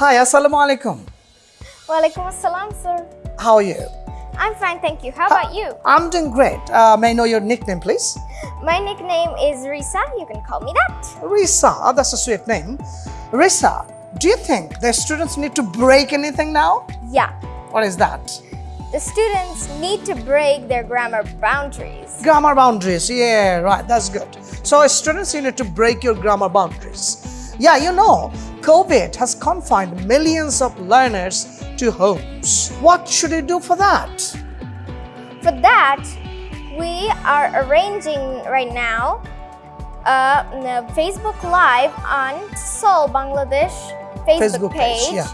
Hi, Assalamu alaikum. Walaikum assalam, sir. How are you? I'm fine, thank you. How about you? I'm doing great. Uh, may I know your nickname, please? My nickname is Risa. You can call me that. Risa. Oh, that's a sweet name. Risa, do you think the students need to break anything now? Yeah. What is that? The students need to break their grammar boundaries. Grammar boundaries. Yeah, right. That's good. So, students, you need to break your grammar boundaries. Yeah, you know, COVID has confined millions of learners to homes. What should you do for that? For that, we are arranging right now uh, a Facebook Live on TESOL, Bangladesh Facebook, page. Yeah.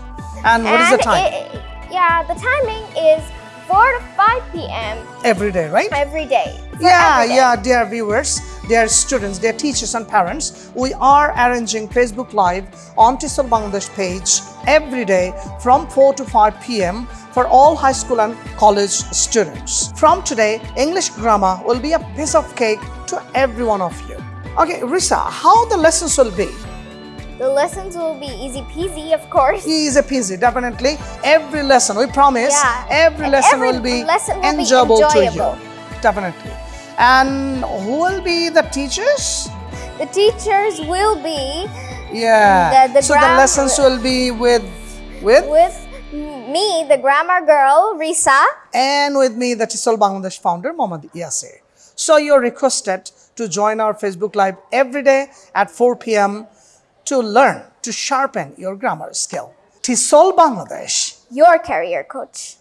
And what is the And time? it- yeah, the timing is 4 to 5 p.m. Every day, right? every day. Yeah, every day. yeah, dear viewers, dear students, dear teachers and parents, we are arranging Facebook Live on TESOL Bangladesh page every day from 4 to 5 p.m. for all high school and college students. From today, English grammar will be a piece of cake to every one of you. Okay, Risa, how the lessons will be? The lessons will be easy peasy, of course. Easy peasy, definitely. Every lesson, we promise, Yeah, every lesson every will be lesson will be enjoyable, to you. Definitely. And who will be the teachers? The teachers will be Yeah. The- the so the lessons will be with with with me, the grammar girl, Risa. and with me, the TESOL Bangladesh founder, Mohammad Yasir. So you're requested to join our Facebook Live every day at 4 p.m. to learn to sharpen your grammar skill. TESOL Bangladesh. Your career coach.